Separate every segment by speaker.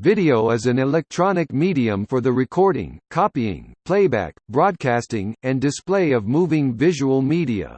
Speaker 1: Video is an electronic medium for the recording, copying, playback, broadcasting, and display of moving visual media.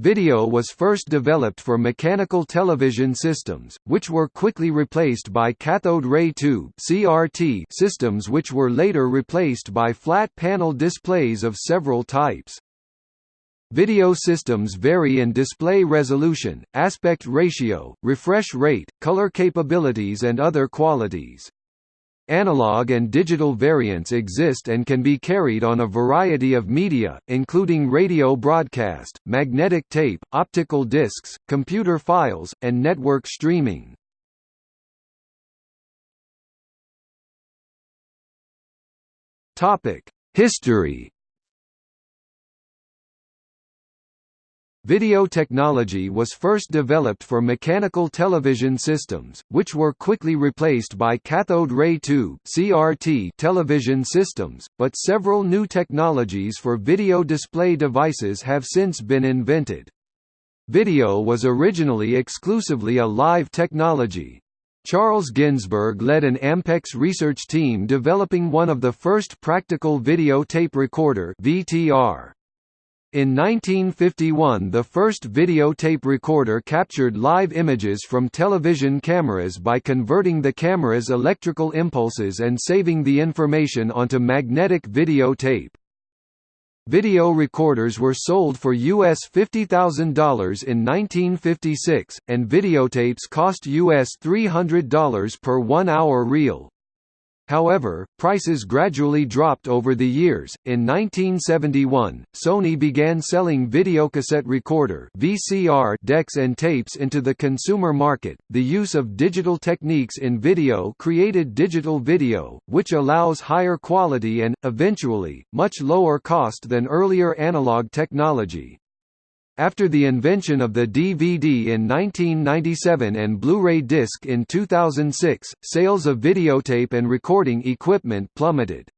Speaker 1: Video was first developed for mechanical television systems, which were quickly replaced by cathode ray tube (CRT) systems which were later replaced by flat panel displays of several types. Video systems vary in display resolution, aspect ratio, refresh rate, color capabilities and other qualities. Analog and digital variants exist and can be carried on a variety of media, including radio broadcast, magnetic tape, optical discs, computer files, and network streaming. History Video technology was first developed for mechanical television systems, which were quickly replaced by cathode ray tube (CRT) television systems, but several new technologies for video display devices have since been invented. Video was originally exclusively a live technology. Charles Ginsburg led an Ampex research team developing one of the first practical video tape recorder (VTR). In 1951 the first videotape recorder captured live images from television cameras by converting the camera's electrical impulses and saving the information onto magnetic videotape. Video recorders were sold for US $50,000 in 1956, and videotapes cost US $300 per one-hour reel. However, prices gradually dropped over the years. In 1971, Sony began selling videocassette recorder (VCR) decks and tapes into the consumer market. The use of digital techniques in video created digital video, which allows higher quality and eventually much lower cost than earlier analog technology. After the invention of the DVD in 1997 and Blu-ray disc in 2006, sales of videotape and recording equipment plummeted.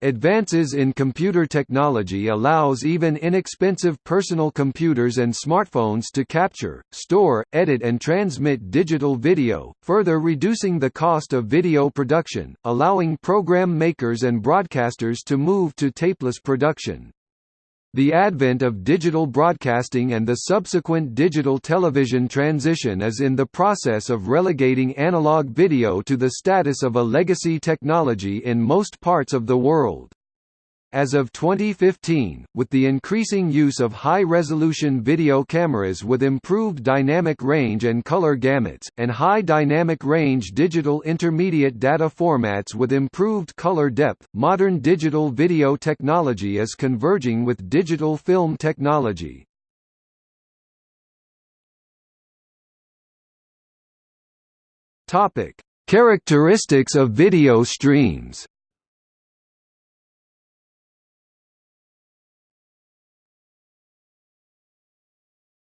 Speaker 1: Advances in computer technology allows even inexpensive personal computers and smartphones to capture, store, edit and transmit digital video, further reducing the cost of video production, allowing program makers and broadcasters to move to tapeless production. The advent of digital broadcasting and the subsequent digital television transition is in the process of relegating analog video to the status of a legacy technology in most parts of the world. As of 2015, with the increasing use of high-resolution video cameras with improved dynamic range and color gamuts, and high dynamic range digital intermediate data formats with improved color depth, modern digital video technology is converging with digital film technology. Characteristics of video streams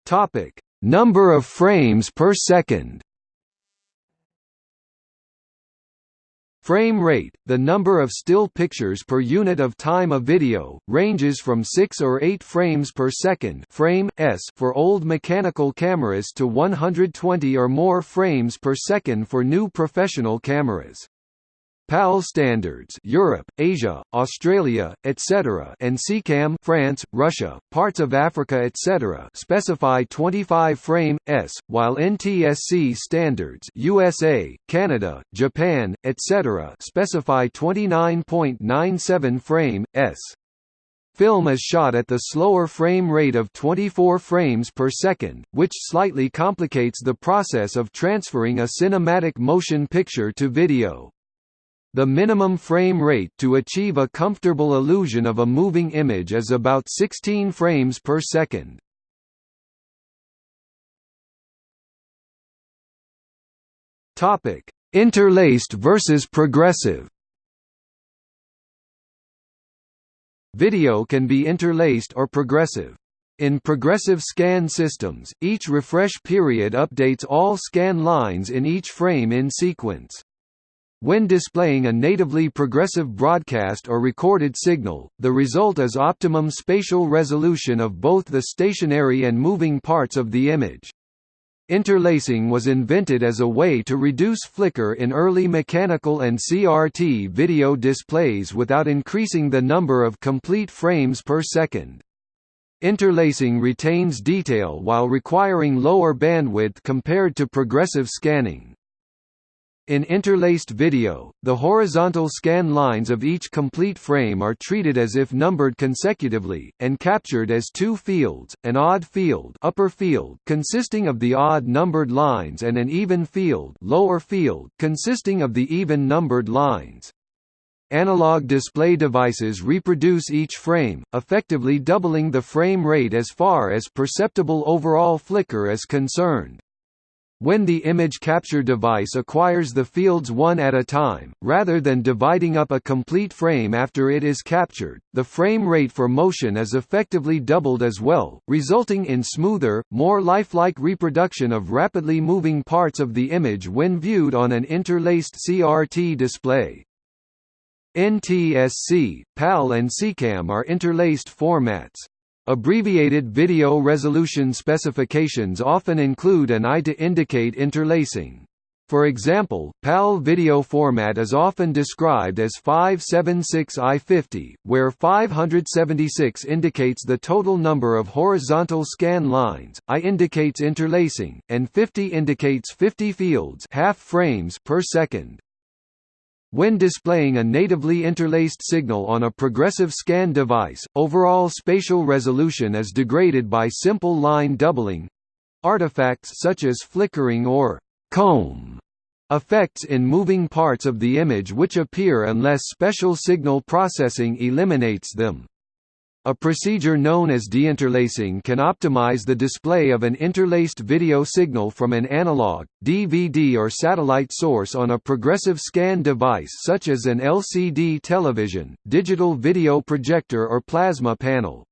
Speaker 1: Topic: Number of frames per second. Frame rate, the number of still pictures per unit of time of video, ranges from 6 or 8 frames per second frame s for old mechanical cameras to 120 or more frames per second for new professional cameras. PAL standards Europe, Asia, Australia, etc. and SECAM France, Russia, parts of Africa etc. specify 25 frame s, while NTSC standards USA, Canada, Japan, etc. specify 29.97 frame s. Film is shot at the slower frame rate of 24 frames per second, which slightly complicates the process of transferring a cinematic motion picture to video. The minimum frame rate to achieve a comfortable illusion of a moving image is about 16 frames per second. Topic: Interlaced versus progressive. Video can be interlaced or progressive. In progressive scan systems, each refresh period updates all scan lines in each frame in sequence. When displaying a natively progressive broadcast or recorded signal, the result is optimum spatial resolution of both the stationary and moving parts of the image. Interlacing was invented as a way to reduce flicker in early mechanical and CRT video displays without increasing the number of complete frames per second. Interlacing retains detail while requiring lower bandwidth compared to progressive scanning. In interlaced video, the horizontal scan lines of each complete frame are treated as if numbered consecutively, and captured as two fields, an odd field, upper field consisting of the odd numbered lines and an even field, lower field consisting of the even numbered lines. Analog display devices reproduce each frame, effectively doubling the frame rate as far as perceptible overall flicker is concerned. When the image capture device acquires the fields one at a time, rather than dividing up a complete frame after it is captured, the frame rate for motion is effectively doubled as well, resulting in smoother, more lifelike reproduction of rapidly moving parts of the image when viewed on an interlaced CRT display. NTSC, PAL and SECAM are interlaced formats. Abbreviated video resolution specifications often include an I to indicate interlacing. For example, PAL video format is often described as 576i50, where 576 indicates the total number of horizontal scan lines, I indicates interlacing, and 50 indicates 50 fields half frames per second. When displaying a natively interlaced signal on a progressive scan device, overall spatial resolution is degraded by simple line doubling artifacts such as flickering or comb effects in moving parts of the image which appear unless special signal processing eliminates them. A procedure known as deinterlacing can optimize the display of an interlaced video signal from an analog, DVD or satellite source on a progressive scan device such as an LCD television, digital video projector or plasma panel.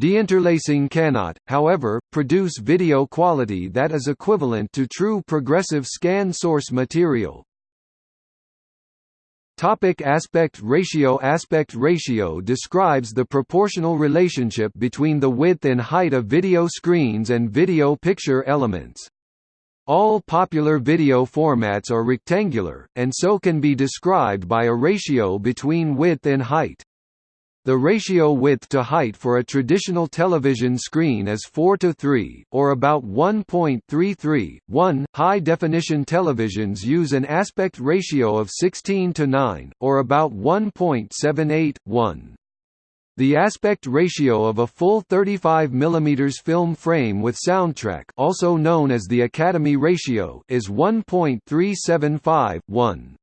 Speaker 1: Deinterlacing cannot, however, produce video quality that is equivalent to true progressive scan source material. Topic aspect ratio Aspect ratio describes the proportional relationship between the width and height of video screens and video picture elements. All popular video formats are rectangular, and so can be described by a ratio between width and height. The ratio width to height for a traditional television screen is 4 to 3, or about 1.33. 1. High-definition televisions use an aspect ratio of 16 to 9, or about 1.78. 1. The aspect ratio of a full 35 mm film frame with soundtrack also known as the Academy ratio is 1.375 1.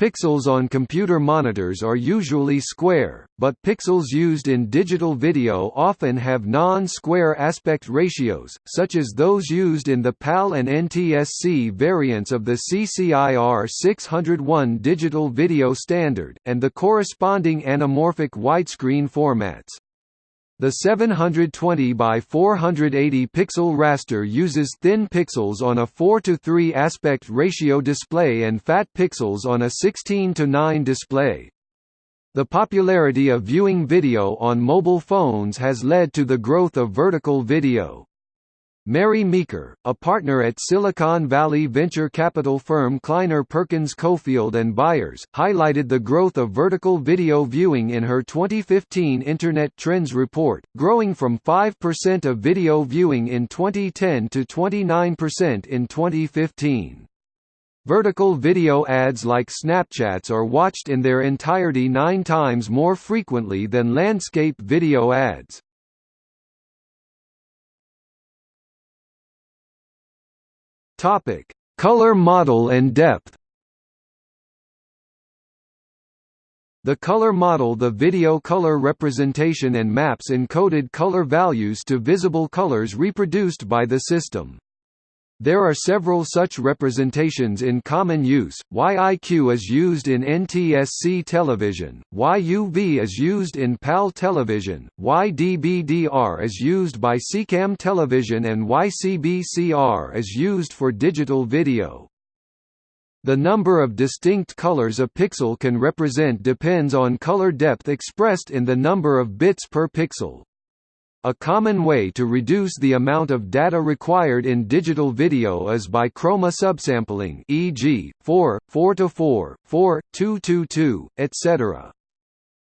Speaker 1: Pixels on computer monitors are usually square, but pixels used in digital video often have non-square aspect ratios, such as those used in the PAL and NTSC variants of the CCIR 601 digital video standard, and the corresponding anamorphic widescreen formats. The 720 by 480 pixel raster uses thin pixels on a 4 to 3 aspect ratio display and fat pixels on a 16 to 9 display. The popularity of viewing video on mobile phones has led to the growth of vertical video. Mary Meeker, a partner at Silicon Valley venture capital firm Kleiner Perkins Caufield and Byers, highlighted the growth of vertical video viewing in her 2015 Internet Trends report, growing from 5% of video viewing in 2010 to 29% in 2015. Vertical video ads like Snapchats are watched in their entirety nine times more frequently than landscape video ads. Topic: Color model and depth. The color model the video color representation and maps encoded color values to visible colors reproduced by the system. There are several such representations in common use, YIQ is used in NTSC television, YUV is used in PAL television, YDBDR is used by SECAM television and YCBCR is used for digital video. The number of distinct colors a pixel can represent depends on color depth expressed in the number of bits per pixel. A common way to reduce the amount of data required in digital video is by chroma subsampling e.g., 4, 4 to 4, 4, 2 to 2, etc.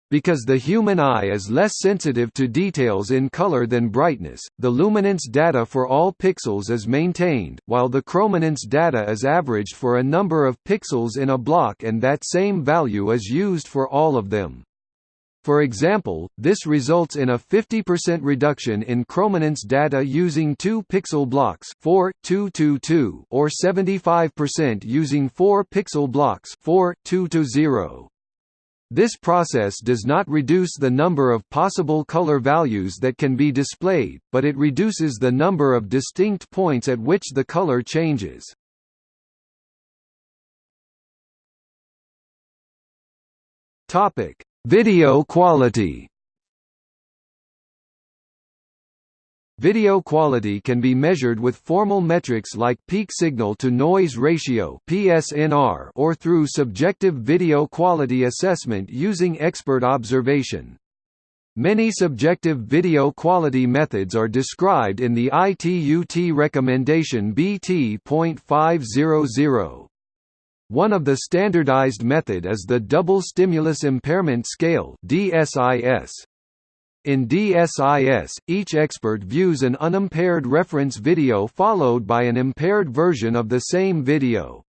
Speaker 1: Because the human eye is less sensitive to details in color than brightness, the luminance data for all pixels is maintained, while the chrominance data is averaged for a number of pixels in a block and that same value is used for all of them. For example, this results in a 50% reduction in chrominance data using 2 pixel blocks 4, 2 to 2 or 75% using 4 pixel blocks 4, 2 to 0. This process does not reduce the number of possible color values that can be displayed, but it reduces the number of distinct points at which the color changes. Topic: Video quality. Video quality can be measured with formal metrics like peak signal-to-noise ratio (PSNR) or through subjective video quality assessment using expert observation. Many subjective video quality methods are described in the ITUT recommendation BT.500. One of the standardized method is the Double Stimulus Impairment Scale (DSIS). In DSIS, each expert views an unimpaired reference video followed by an impaired version of the same video.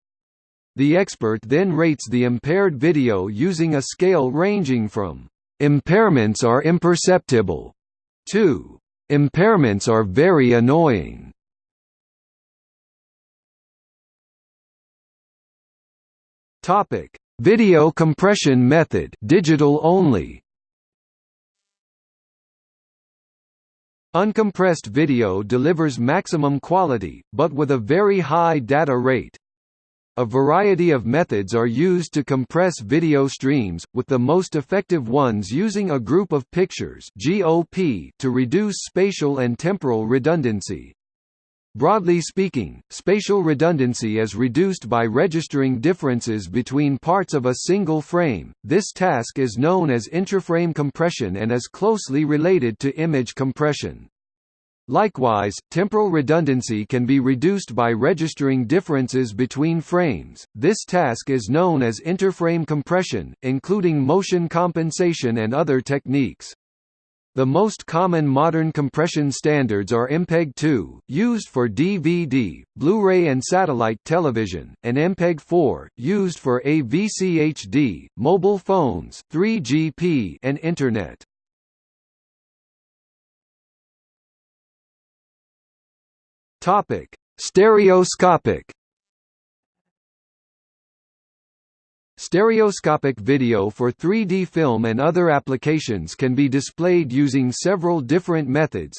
Speaker 1: The expert then rates the impaired video using a scale ranging from "impairments are imperceptible" to "impairments are very annoying." Topic: Video compression method, digital only. Uncompressed video delivers maximum quality, but with a very high data rate. A variety of methods are used to compress video streams, with the most effective ones using a group of pictures (GOP) to reduce spatial and temporal redundancy. Broadly speaking, spatial redundancy is reduced by registering differences between parts of a single frame. This task is known as intraframe compression and is closely related to image compression. Likewise, temporal redundancy can be reduced by registering differences between frames. This task is known as interframe compression, including motion compensation and other techniques. The most common modern compression standards are MPEG-2, used for DVD, Blu-ray and satellite television, and MPEG-4, used for AVCHD, mobile phones, 3GP and Internet. Stereoscopic Stereoscopic video for 3D film and other applications can be displayed using several different methods.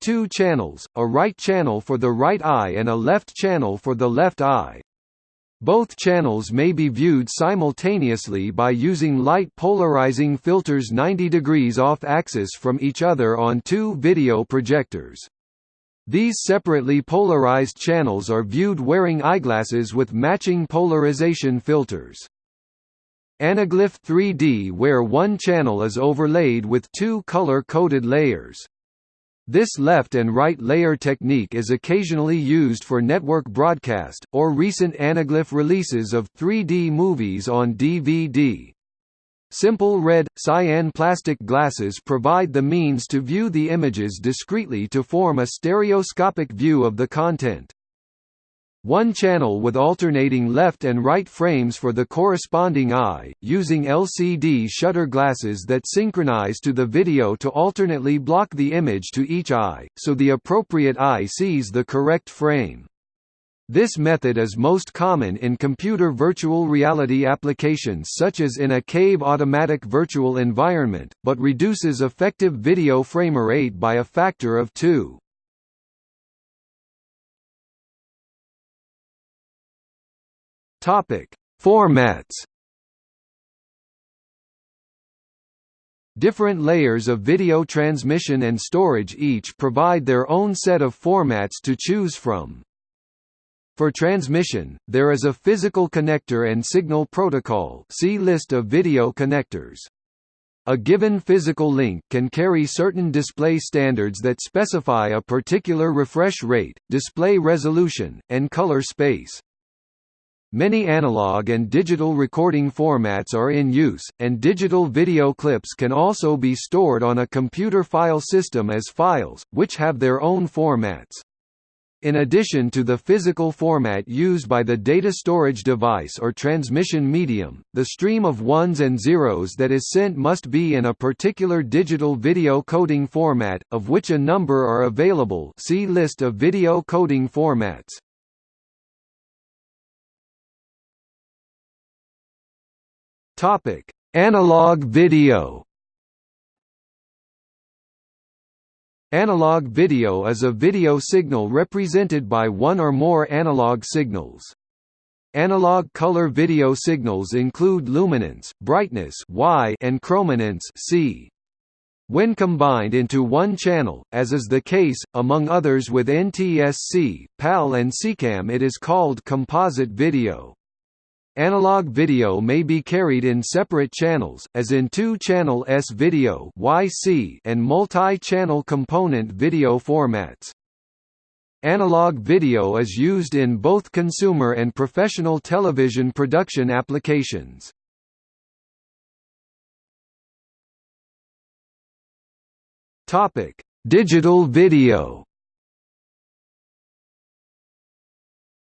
Speaker 1: Two channels, a right channel for the right eye and a left channel for the left eye. Both channels may be viewed simultaneously by using light polarizing filters 90 degrees off-axis from each other on two video projectors. These separately polarized channels are viewed wearing eyeglasses with matching polarization filters. Anaglyph 3D where one channel is overlaid with two color-coded layers. This left and right layer technique is occasionally used for network broadcast, or recent anaglyph releases of 3D movies on DVD. Simple red, cyan plastic glasses provide the means to view the images discreetly to form a stereoscopic view of the content. One channel with alternating left and right frames for the corresponding eye, using LCD shutter glasses that synchronize to the video to alternately block the image to each eye, so the appropriate eye sees the correct frame. This method is most common in computer virtual reality applications such as in a cave automatic virtual environment, but reduces effective video frame rate by a factor of 2. Topic: Formats. Different layers of video transmission and storage each provide their own set of formats to choose from. For transmission, there is a physical connector and signal protocol see list of video connectors. A given physical link can carry certain display standards that specify a particular refresh rate, display resolution, and color space. Many analog and digital recording formats are in use, and digital video clips can also be stored on a computer file system as files, which have their own formats. In addition to the physical format used by the data storage device or transmission medium, the stream of ones and zeros that is sent must be in a particular digital video coding format, of which a number are available see List of video coding formats. Analog video Analog video is a video signal represented by one or more analog signals. Analog color video signals include luminance, brightness y and chrominance c. When combined into one channel, as is the case, among others with NTSC, PAL and SECAM it is called composite video. Analog video may be carried in separate channels, as in two-channel S-video and multi-channel component video formats. Analog video is used in both consumer and professional television production applications. Digital video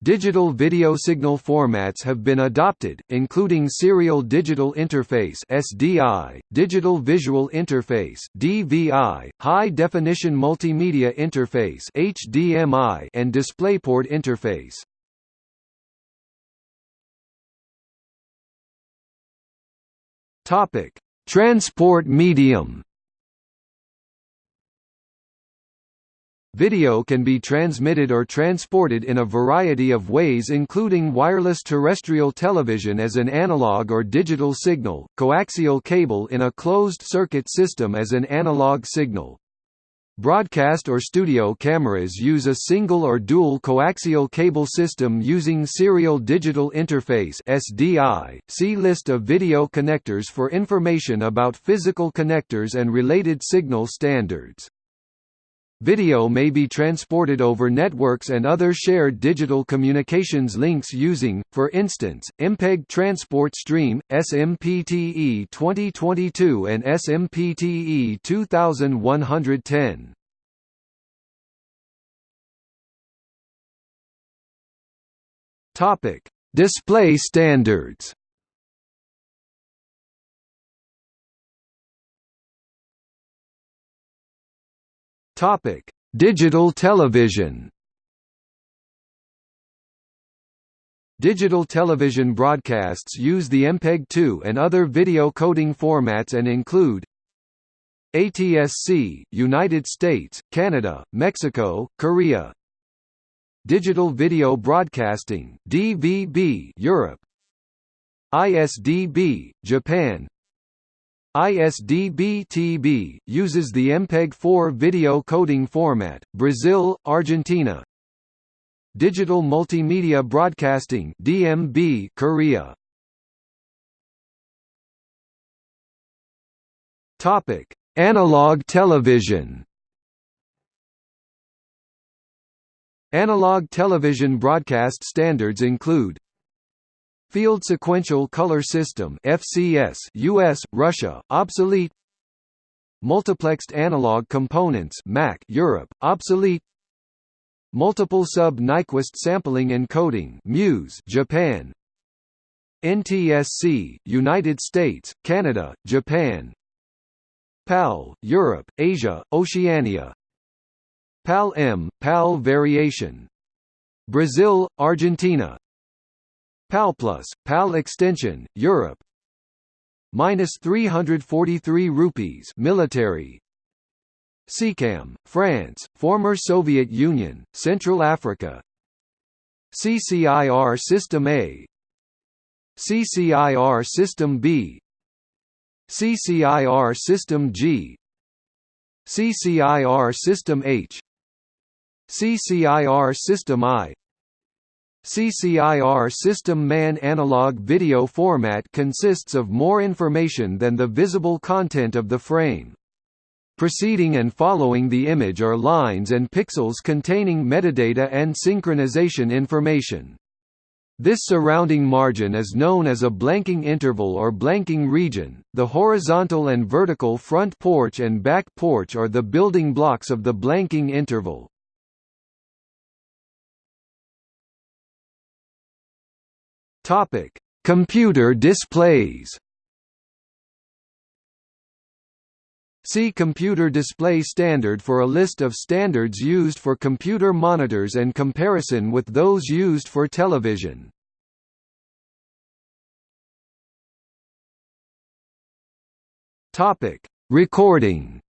Speaker 1: Digital video signal formats have been adopted, including Serial Digital Interface (SDI), Digital Visual Interface (DVI), High Definition Multimedia Interface (HDMI), and DisplayPort Interface. Topic: Transport medium. Video can be transmitted or transported in a variety of ways including wireless terrestrial television as an analog or digital signal, coaxial cable in a closed-circuit system as an analog signal. Broadcast or studio cameras use a single or dual coaxial cable system using Serial Digital Interface (SDI). See list of video connectors for information about physical connectors and related signal standards. Video may be transported over networks and other shared digital communications links using, for instance, MPEG Transport Stream, SMPTE 2022 and SMPTE 2110. Topic: Display standards. Topic: Digital television. Digital television broadcasts use the MPEG-2 and other video coding formats and include ATSC, United States, Canada, Mexico, Korea. Digital Video Broadcasting (DVB), Europe. ISDB, Japan. ISDB-TB, uses the MPEG-4 video coding format, Brazil, Argentina Digital Multimedia Broadcasting DMB, Korea Topic: Analog television. Analog television broadcast standards include Field Sequential Color System FCS US, Russia, obsolete. Multiplexed Analog Components MAC Europe, obsolete. Multiple Sub-Nyquist Sampling Encoding MUSE Japan. NTSC United States, Canada, Japan. PAL Europe, Asia, Oceania. PAL-M, PAL variation. Brazil, Argentina PALplus, PAL extension, Europe. Minus 343 rupees military. SECAM, France, former Soviet Union, Central Africa. CCIR System A. CCIR System B. CCIR System G. CCIR System H. CCIR System I CCIR System Man analog video format consists of more information than the visible content of the frame. Preceding and following the image are lines and pixels containing metadata and synchronization information. This surrounding margin is known as a blanking interval or blanking region. The horizontal and vertical front porch and back porch are the building blocks of the blanking interval. Topic: Computer displays. See Computer Display Standard for a list of standards used for computer monitors and comparison with those used for television. Topic: Recording.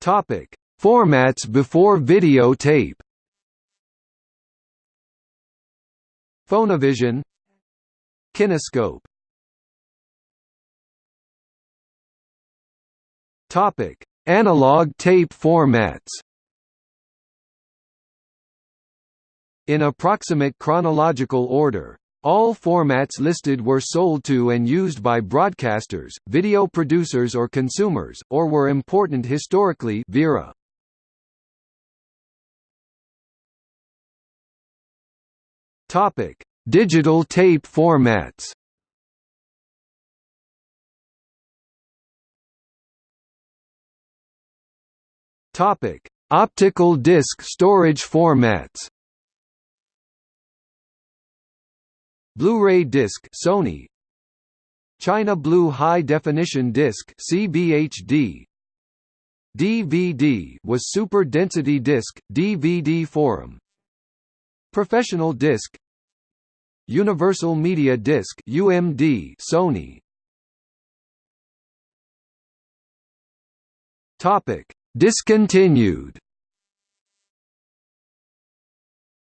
Speaker 1: Topic: Formats before videotape. Phonovision Kinescope Topic: Analog tape formats. In approximate chronological order. All formats listed were sold to and used by broadcasters, video producers or consumers, or were important historically VERA. Topic: Digital tape formats. Topic: Optical disc storage formats. Blu-ray disc Sony. China Blue High Definition Disc CBHD DVD was Super Density Disc DVD Forum Professional Disc. Universal Media Disc UMD Sony. Topic. Discontinued.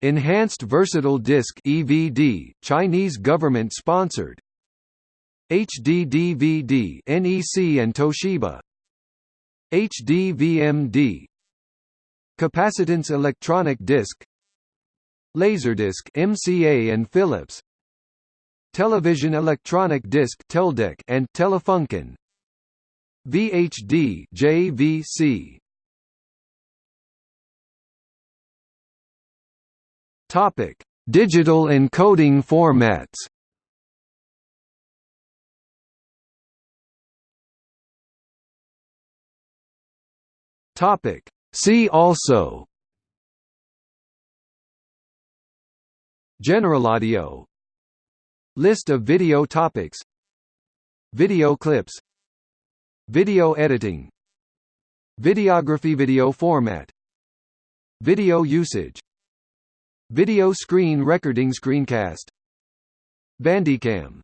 Speaker 1: Enhanced Versatile Disc EVD Chinese government sponsored. HD DVD NEC and Toshiba. HD VMD Capacitance electronic disc Laserdisc MCA and Philips. Television electronic disc Teldec and Telefunken. VHD JVC Topic. Digital encoding formats. Topic. See also General audio List of video topics. Video clips. Video editing. Videography video format. Video usage. Video screen recording screencast. Bandicam